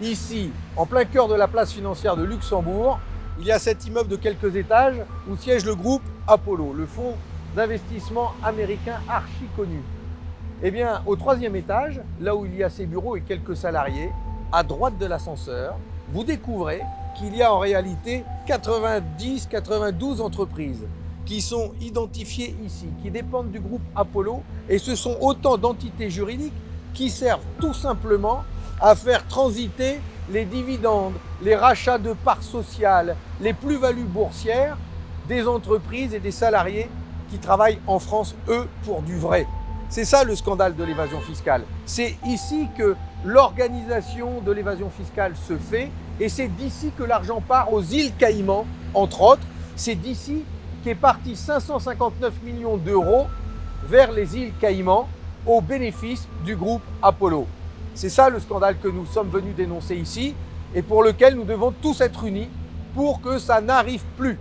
ici, en plein cœur de la place financière de Luxembourg, il y a cet immeuble de quelques étages où siège le groupe Apollo, le fonds d'investissement américain archi connu. Eh bien, au troisième étage, là où il y a ses bureaux et quelques salariés, à droite de l'ascenseur, vous découvrez qu'il y a en réalité 90-92 entreprises qui sont identifiées ici, qui dépendent du groupe Apollo, et ce sont autant d'entités juridiques qui servent tout simplement à faire transiter les dividendes, les rachats de parts sociales, les plus-values boursières des entreprises et des salariés qui travaillent en France, eux, pour du vrai. C'est ça le scandale de l'évasion fiscale. C'est ici que l'organisation de l'évasion fiscale se fait et c'est d'ici que l'argent part aux îles Caïmans, entre autres. C'est d'ici qu'est parti 559 millions d'euros vers les îles Caïmans au bénéfice du groupe Apollo. C'est ça le scandale que nous sommes venus dénoncer ici et pour lequel nous devons tous être unis pour que ça n'arrive plus.